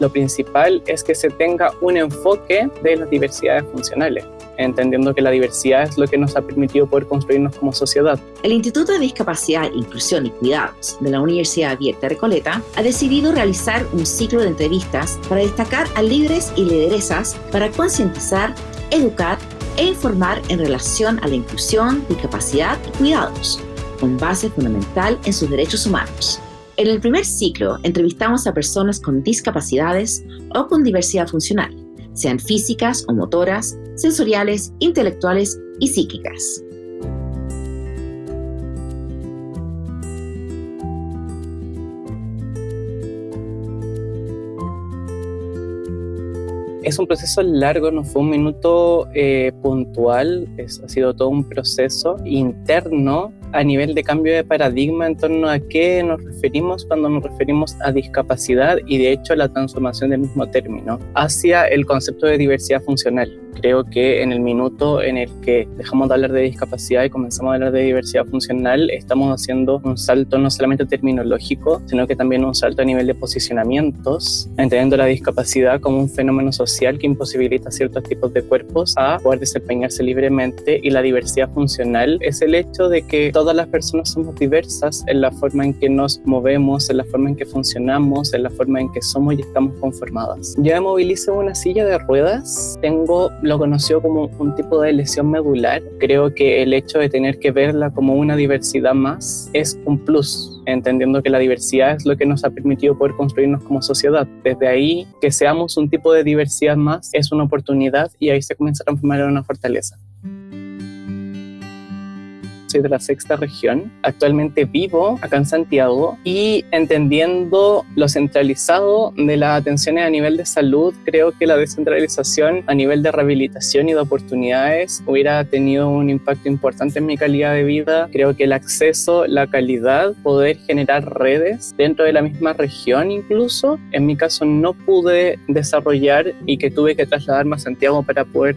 Lo principal es que se tenga un enfoque de las diversidades funcionales entendiendo que la diversidad es lo que nos ha permitido poder construirnos como sociedad. El Instituto de Discapacidad, Inclusión y Cuidados de la Universidad Abierta Recoleta ha decidido realizar un ciclo de entrevistas para destacar a líderes y lideresas para concientizar, educar e informar en relación a la inclusión, discapacidad y cuidados, con base fundamental en sus derechos humanos. En el primer ciclo entrevistamos a personas con discapacidades o con diversidad funcional, sean físicas o motoras, sensoriales, intelectuales y psíquicas. Es un proceso largo, no fue un minuto eh, puntual, es, ha sido todo un proceso interno a nivel de cambio de paradigma en torno a qué nos referimos cuando nos referimos a discapacidad y de hecho la transformación del mismo término hacia el concepto de diversidad funcional. Creo que en el minuto en el que dejamos de hablar de discapacidad y comenzamos a hablar de diversidad funcional, estamos haciendo un salto no solamente terminológico, sino que también un salto a nivel de posicionamientos, entendiendo la discapacidad como un fenómeno social que imposibilita ciertos tipos de cuerpos a poder desempeñarse libremente y la diversidad funcional es el hecho de que todas las personas somos diversas en la forma en que nos movemos, en la forma en que funcionamos, en la forma en que somos y estamos conformadas. Yo me movilizo en una silla de ruedas, tengo lo conocido como un tipo de lesión medular. Creo que el hecho de tener que verla como una diversidad más es un plus entendiendo que la diversidad es lo que nos ha permitido poder construirnos como sociedad. Desde ahí, que seamos un tipo de diversidad más es una oportunidad y ahí se comienza a transformar en una fortaleza soy de la sexta región. Actualmente vivo acá en Santiago y entendiendo lo centralizado de las atenciones a nivel de salud, creo que la descentralización a nivel de rehabilitación y de oportunidades hubiera tenido un impacto importante en mi calidad de vida. Creo que el acceso, la calidad, poder generar redes dentro de la misma región incluso, en mi caso no pude desarrollar y que tuve que trasladarme a Santiago para poder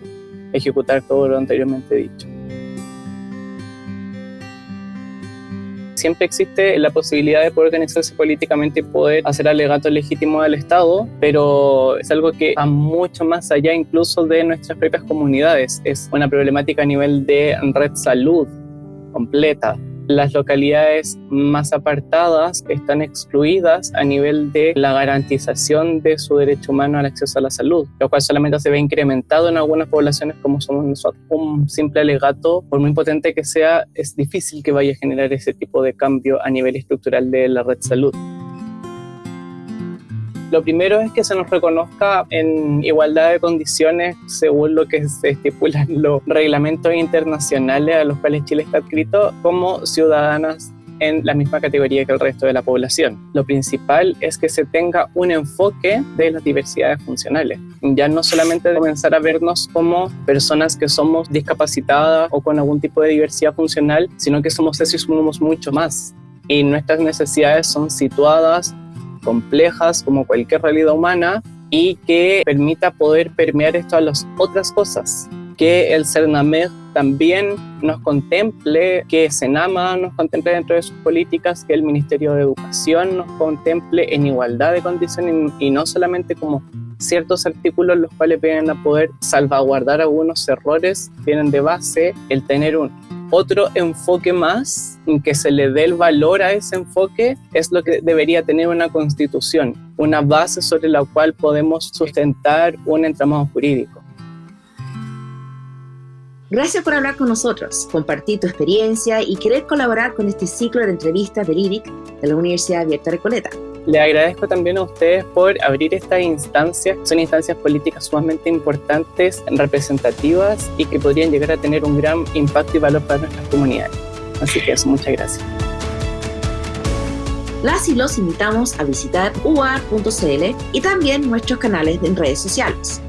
ejecutar todo lo anteriormente dicho. Siempre existe la posibilidad de poder organizarse políticamente y poder hacer alegatos legítimos al Estado, pero es algo que va mucho más allá incluso de nuestras propias comunidades. Es una problemática a nivel de red salud completa las localidades más apartadas están excluidas a nivel de la garantización de su derecho humano al acceso a la salud, lo cual solamente se ve incrementado en algunas poblaciones como somos nosotros. Un simple alegato, por muy potente que sea, es difícil que vaya a generar ese tipo de cambio a nivel estructural de la red salud. Lo primero es que se nos reconozca en igualdad de condiciones según lo que se estipulan los reglamentos internacionales a los cuales Chile está adscrito como ciudadanas en la misma categoría que el resto de la población. Lo principal es que se tenga un enfoque de las diversidades funcionales. Ya no solamente comenzar a vernos como personas que somos discapacitadas o con algún tipo de diversidad funcional, sino que somos eso y somos mucho más. Y nuestras necesidades son situadas complejas como cualquier realidad humana y que permita poder permear esto a las otras cosas. Que el CERNAMED también nos contemple, que SENAMA nos contemple dentro de sus políticas, que el Ministerio de Educación nos contemple en igualdad de condiciones y no solamente como ciertos artículos los cuales vienen a poder salvaguardar algunos errores, tienen de base el tener un otro enfoque más, en que se le dé el valor a ese enfoque, es lo que debería tener una constitución, una base sobre la cual podemos sustentar un entramado jurídico. Gracias por hablar con nosotros, compartir tu experiencia y querer colaborar con este ciclo de entrevistas del IRIC de la Universidad Abierta Recoleta. Le agradezco también a ustedes por abrir estas instancias. Son instancias políticas sumamente importantes, representativas y que podrían llegar a tener un gran impacto y valor para nuestras comunidades. Así que eso, muchas gracias. Las y los invitamos a visitar uar.cl y también nuestros canales en redes sociales.